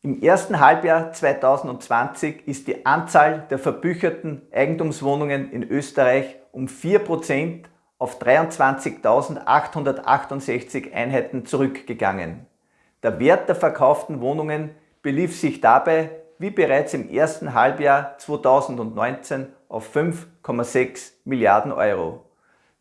Im ersten Halbjahr 2020 ist die Anzahl der verbücherten Eigentumswohnungen in Österreich um 4% auf 23.868 Einheiten zurückgegangen. Der Wert der verkauften Wohnungen belief sich dabei, wie bereits im ersten Halbjahr 2019, auf 5,6 Milliarden Euro.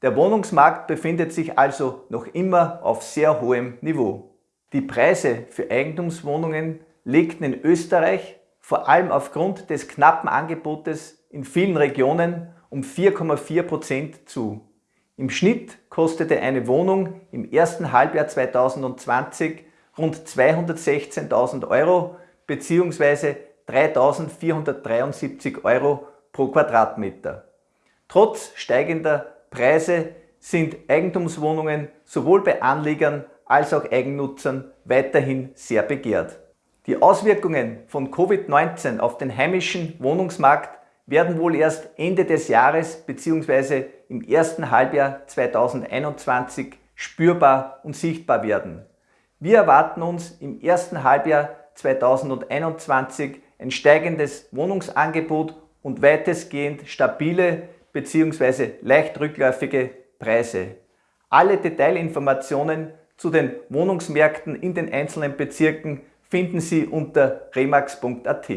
Der Wohnungsmarkt befindet sich also noch immer auf sehr hohem Niveau. Die Preise für Eigentumswohnungen legten in Österreich vor allem aufgrund des knappen Angebotes in vielen Regionen um 4,4% zu. Im Schnitt kostete eine Wohnung im ersten Halbjahr 2020 rund 216.000 Euro bzw. 3.473 Euro pro Quadratmeter. Trotz steigender Preise sind Eigentumswohnungen sowohl bei Anlegern als auch Eigennutzern weiterhin sehr begehrt. Die Auswirkungen von Covid-19 auf den heimischen Wohnungsmarkt werden wohl erst Ende des Jahres bzw. im ersten Halbjahr 2021 spürbar und sichtbar werden. Wir erwarten uns im ersten Halbjahr 2021 ein steigendes Wohnungsangebot und weitestgehend stabile bzw. leicht rückläufige Preise. Alle Detailinformationen zu den Wohnungsmärkten in den einzelnen Bezirken finden Sie unter remax.at.